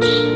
Thank you.